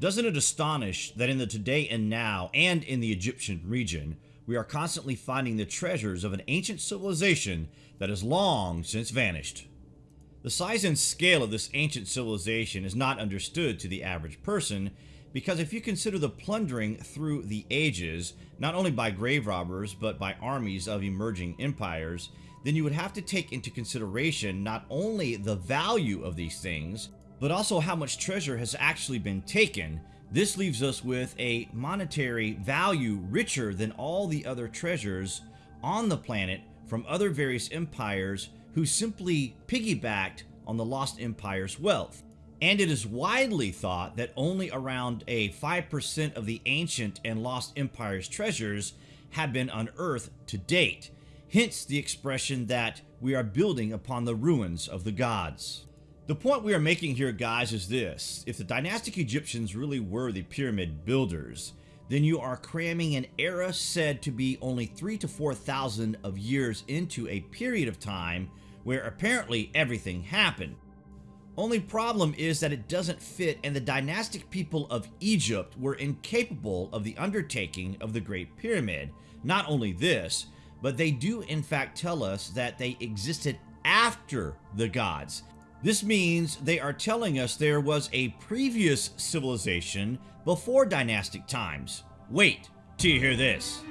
Doesn't it astonish that in the today and now, and in the Egyptian region, we are constantly finding the treasures of an ancient civilization that has long since vanished? The size and scale of this ancient civilization is not understood to the average person because if you consider the plundering through the ages, not only by grave robbers but by armies of emerging empires, then you would have to take into consideration not only the value of these things, but also how much treasure has actually been taken. This leaves us with a monetary value richer than all the other treasures on the planet from other various empires who simply piggybacked on the lost empire's wealth and it is widely thought that only around a 5% of the ancient and lost empire's treasures have been unearthed to date, hence the expression that we are building upon the ruins of the gods. The point we are making here guys is this, if the dynastic Egyptians really were the pyramid builders, then you are cramming an era said to be only 3 to 4,000 of years into a period of time where apparently everything happened. Only problem is that it doesn't fit and the dynastic people of Egypt were incapable of the undertaking of the Great Pyramid. Not only this, but they do in fact tell us that they existed after the gods. This means they are telling us there was a previous civilization before dynastic times. Wait till you hear this.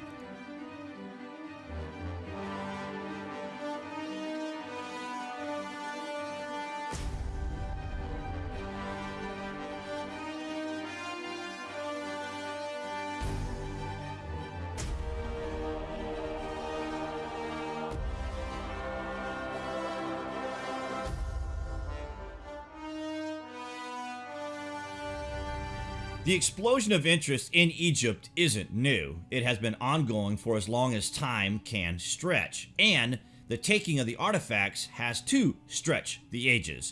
The explosion of interest in Egypt isn't new. It has been ongoing for as long as time can stretch, and the taking of the artifacts has to stretch the ages.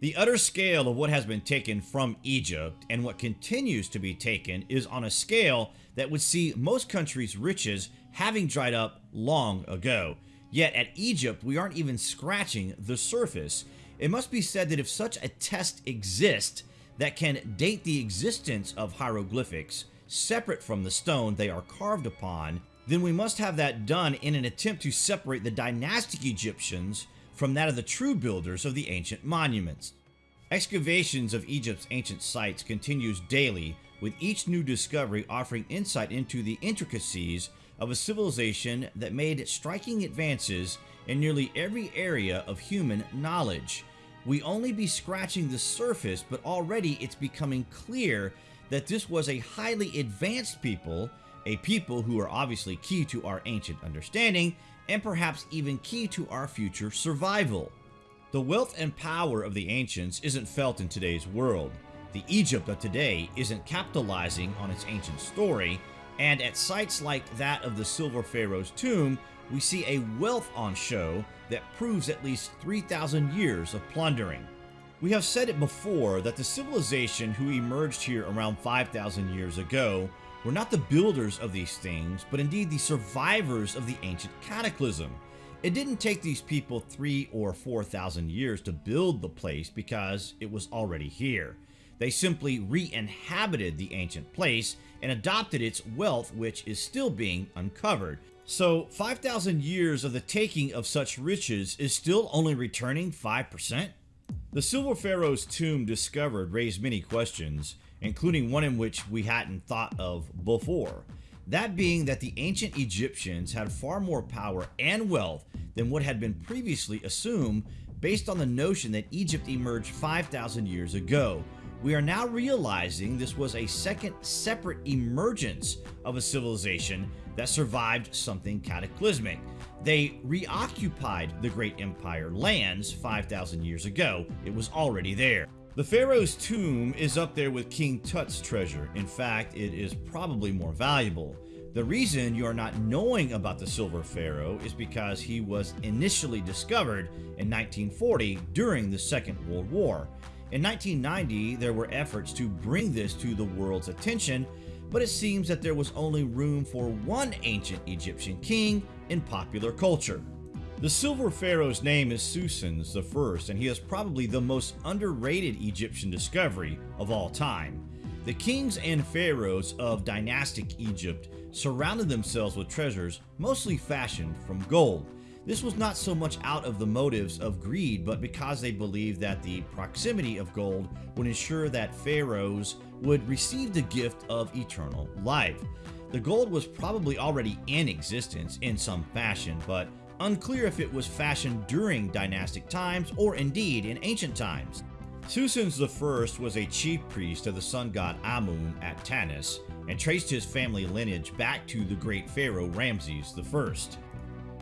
The utter scale of what has been taken from Egypt and what continues to be taken is on a scale that would see most countries' riches having dried up long ago. Yet at Egypt, we aren't even scratching the surface. It must be said that if such a test exists, that can date the existence of hieroglyphics separate from the stone they are carved upon, then we must have that done in an attempt to separate the dynastic Egyptians from that of the true builders of the ancient monuments. Excavations of Egypt's ancient sites continues daily with each new discovery offering insight into the intricacies of a civilization that made striking advances in nearly every area of human knowledge we only be scratching the surface, but already it's becoming clear that this was a highly advanced people, a people who are obviously key to our ancient understanding, and perhaps even key to our future survival. The wealth and power of the ancients isn't felt in today's world. The Egypt of today isn't capitalizing on its ancient story, and at sites like that of the Silver Pharaoh's tomb, we see a wealth on show that proves at least 3,000 years of plundering. We have said it before that the civilization who emerged here around 5,000 years ago were not the builders of these things, but indeed the survivors of the ancient cataclysm. It didn't take these people three or 4,000 years to build the place because it was already here. They simply re-inhabited the ancient place and adopted its wealth which is still being uncovered. So 5,000 years of the taking of such riches is still only returning 5%? The Silver Pharaoh's tomb discovered raised many questions, including one in which we hadn't thought of before. That being that the ancient Egyptians had far more power and wealth than what had been previously assumed based on the notion that Egypt emerged 5,000 years ago. We are now realizing this was a second separate emergence of a civilization that survived something cataclysmic. They reoccupied the great empire lands 5,000 years ago. It was already there. The Pharaoh's tomb is up there with King Tut's treasure. In fact, it is probably more valuable. The reason you are not knowing about the Silver Pharaoh is because he was initially discovered in 1940 during the Second World War. In 1990, there were efforts to bring this to the world's attention but it seems that there was only room for one ancient Egyptian king in popular culture. The Silver Pharaoh's name is Psusennes I, and he is probably the most underrated Egyptian discovery of all time. The kings and pharaohs of dynastic Egypt surrounded themselves with treasures mostly fashioned from gold. This was not so much out of the motives of greed, but because they believed that the proximity of gold would ensure that pharaohs would receive the gift of eternal life. The gold was probably already in existence in some fashion, but unclear if it was fashioned during dynastic times or indeed in ancient times. Psusennes I was a chief priest of the sun god Amun at Tanis and traced his family lineage back to the great pharaoh Ramses I.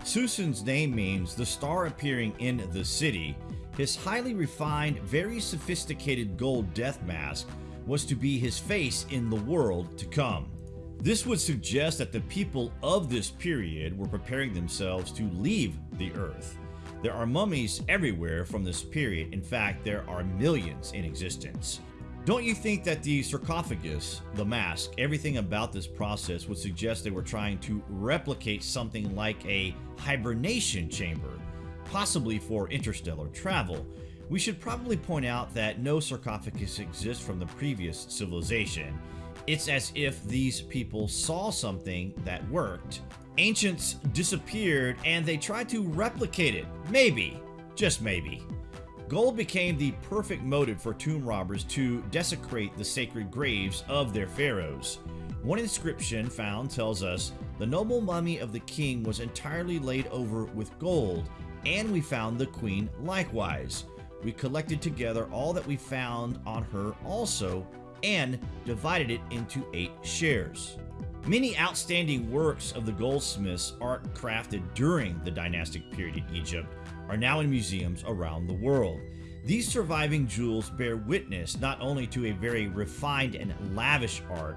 Psusennes' name means the star appearing in the city. His highly refined, very sophisticated gold death mask was to be his face in the world to come. This would suggest that the people of this period were preparing themselves to leave the earth. There are mummies everywhere from this period. In fact, there are millions in existence. Don't you think that the sarcophagus, the mask, everything about this process would suggest they were trying to replicate something like a hibernation chamber, possibly for interstellar travel? We should probably point out that no sarcophagus exists from the previous civilization. It's as if these people saw something that worked. Ancients disappeared and they tried to replicate it. Maybe. Just maybe. Gold became the perfect motive for tomb robbers to desecrate the sacred graves of their pharaohs. One inscription found tells us the noble mummy of the king was entirely laid over with gold, and we found the queen likewise. We collected together all that we found on her also, and divided it into eight shares. Many outstanding works of the goldsmiths art crafted during the dynastic period in Egypt are now in museums around the world. These surviving jewels bear witness not only to a very refined and lavish art,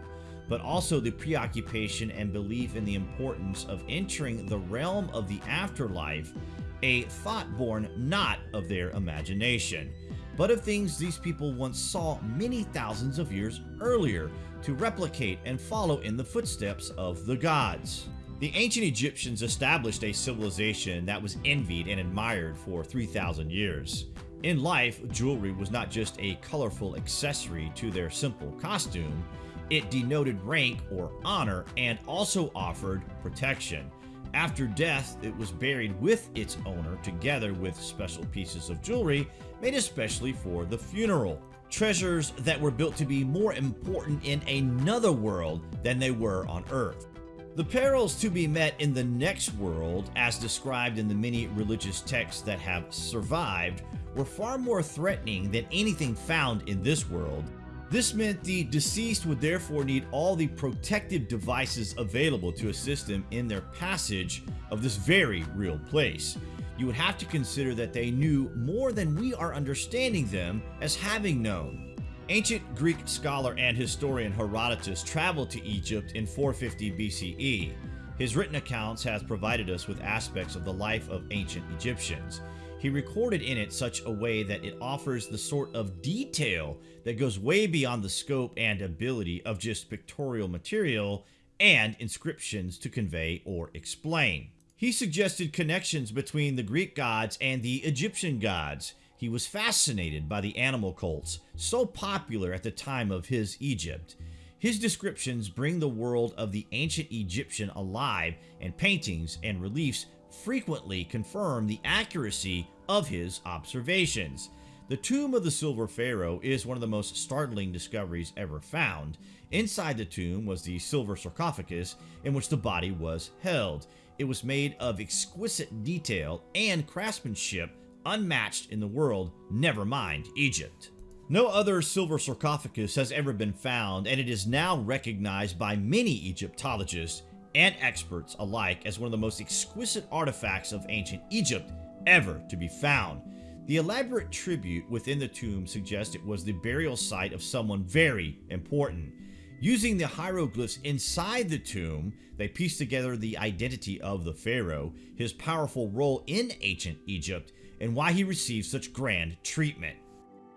but also the preoccupation and belief in the importance of entering the realm of the afterlife, a thought born not of their imagination, but of things these people once saw many thousands of years earlier to replicate and follow in the footsteps of the gods. The ancient Egyptians established a civilization that was envied and admired for 3,000 years. In life, jewelry was not just a colorful accessory to their simple costume, it denoted rank or honor and also offered protection. After death, it was buried with its owner together with special pieces of jewelry made especially for the funeral. Treasures that were built to be more important in another world than they were on Earth. The perils to be met in the next world, as described in the many religious texts that have survived, were far more threatening than anything found in this world. This meant the deceased would therefore need all the protective devices available to assist them in their passage of this very real place. You would have to consider that they knew more than we are understanding them as having known. Ancient Greek scholar and historian Herodotus traveled to Egypt in 450 BCE. His written accounts has provided us with aspects of the life of ancient Egyptians. He recorded in it such a way that it offers the sort of detail that goes way beyond the scope and ability of just pictorial material and inscriptions to convey or explain. He suggested connections between the Greek gods and the Egyptian gods, he was fascinated by the animal cults, so popular at the time of his Egypt. His descriptions bring the world of the ancient Egyptian alive, and paintings and reliefs frequently confirm the accuracy of his observations. The tomb of the Silver Pharaoh is one of the most startling discoveries ever found. Inside the tomb was the silver sarcophagus in which the body was held. It was made of exquisite detail and craftsmanship unmatched in the world, never mind Egypt. No other silver sarcophagus has ever been found, and it is now recognized by many Egyptologists and experts alike as one of the most exquisite artifacts of ancient Egypt ever to be found. The elaborate tribute within the tomb suggests it was the burial site of someone very important. Using the hieroglyphs inside the tomb, they piece together the identity of the pharaoh, his powerful role in ancient Egypt, and why he received such grand treatment.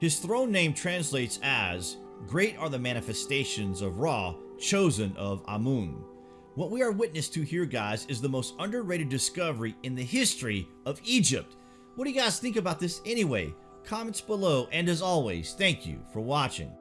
His throne name translates as, Great are the manifestations of Ra, chosen of Amun. What we are witness to here, guys, is the most underrated discovery in the history of Egypt. What do you guys think about this anyway? Comments below, and as always, thank you for watching.